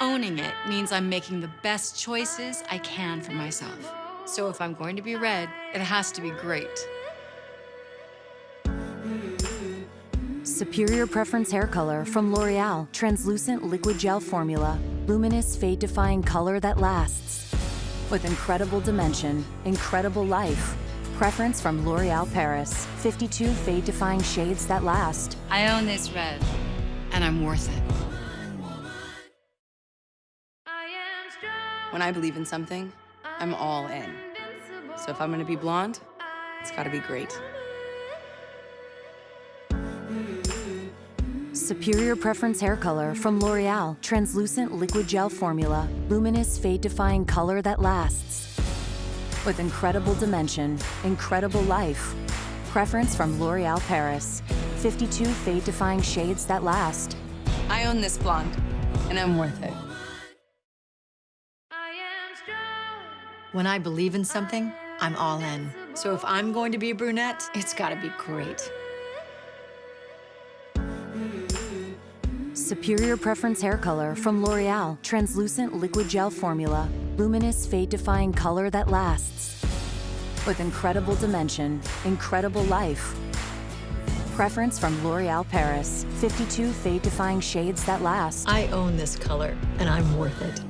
Owning it means I'm making the best choices I can for myself. So if I'm going to be red, it has to be great. Superior Preference Hair Color from L'Oreal. Translucent liquid gel formula. Luminous fade-defying color that lasts. With incredible dimension, incredible life. Preference from L'Oreal Paris. 52 fade-defying shades that last. I own this red, and I'm worth it. When I believe in something, I'm all in. So if I'm gonna be blonde, it's gotta be great. Superior Preference Hair Color from L'Oreal. Translucent liquid gel formula. Luminous fade-defying color that lasts. With incredible dimension, incredible life. Preference from L'Oreal Paris. 52 fade-defying shades that last. I own this blonde, and I'm worth it. When I believe in something, I'm all in. So if I'm going to be a brunette, it's gotta be great. Superior Preference Hair Color from L'Oreal. Translucent liquid gel formula. Luminous fade-defying color that lasts. With incredible dimension, incredible life. Preference from L'Oreal Paris. 52 fade-defying shades that last. I own this color, and I'm worth it.